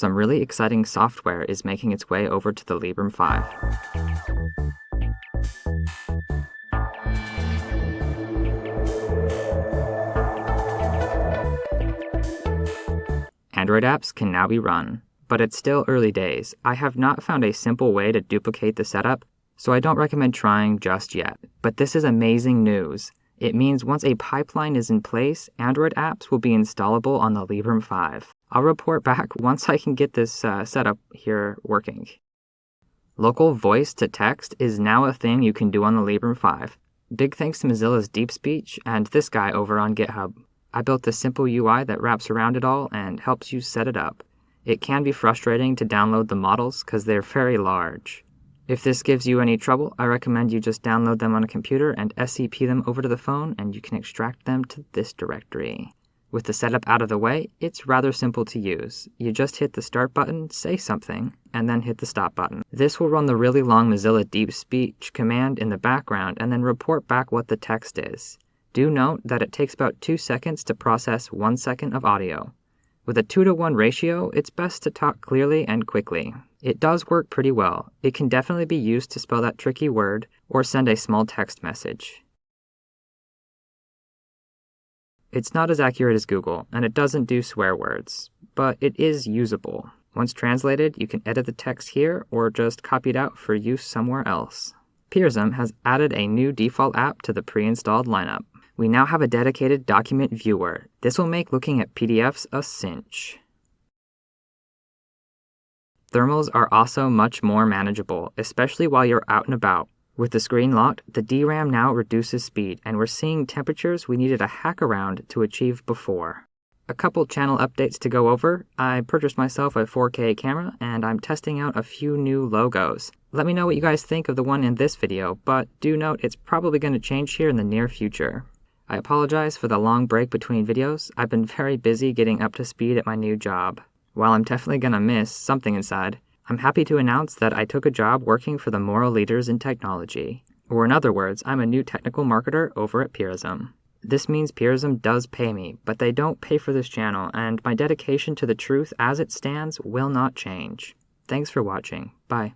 Some really exciting software is making its way over to the Librem 5. Android apps can now be run, but it's still early days. I have not found a simple way to duplicate the setup, so I don't recommend trying just yet. But this is amazing news. It means once a pipeline is in place, Android apps will be installable on the Librem 5. I'll report back once I can get this uh, setup here working. Local voice to text is now a thing you can do on the Librem 5. Big thanks to Mozilla's Deep Speech and this guy over on GitHub. I built a simple UI that wraps around it all and helps you set it up. It can be frustrating to download the models because they're very large. If this gives you any trouble, I recommend you just download them on a computer and SCP them over to the phone and you can extract them to this directory. With the setup out of the way, it's rather simple to use. You just hit the start button, say something, and then hit the stop button. This will run the really long Mozilla Deep Speech command in the background and then report back what the text is. Do note that it takes about 2 seconds to process 1 second of audio. With a 2 to 1 ratio, it's best to talk clearly and quickly. It does work pretty well. It can definitely be used to spell that tricky word or send a small text message. It's not as accurate as Google, and it doesn't do swear words, but it is usable. Once translated, you can edit the text here or just copy it out for use somewhere else. Purism has added a new default app to the pre-installed lineup. We now have a dedicated document viewer. This will make looking at PDFs a cinch. Thermals are also much more manageable, especially while you're out and about. With the screen locked, the DRAM now reduces speed, and we're seeing temperatures we needed a hack around to achieve before. A couple channel updates to go over. I purchased myself a 4K camera, and I'm testing out a few new logos. Let me know what you guys think of the one in this video, but do note it's probably going to change here in the near future. I apologize for the long break between videos. I've been very busy getting up to speed at my new job. While I'm definitely gonna miss something inside, I'm happy to announce that I took a job working for the moral leaders in technology. Or in other words, I'm a new technical marketer over at Purism. This means Purism does pay me, but they don't pay for this channel, and my dedication to the truth as it stands will not change. Thanks for watching. Bye.